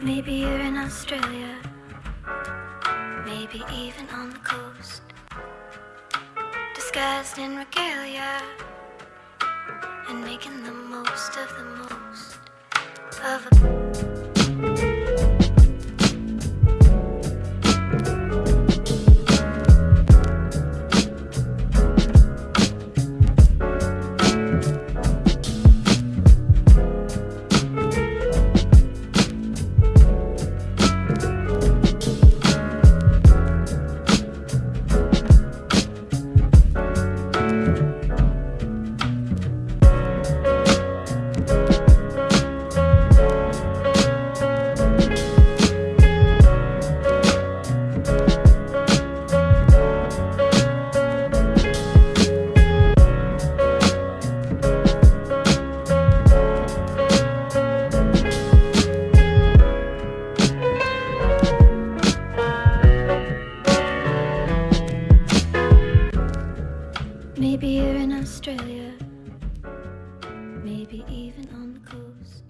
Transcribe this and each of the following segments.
Maybe you're in Australia, maybe even on the coast, disguised in regalia and making the most of the most of a. Maybe you're in Australia, maybe even on the coast,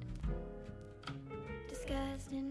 disguised in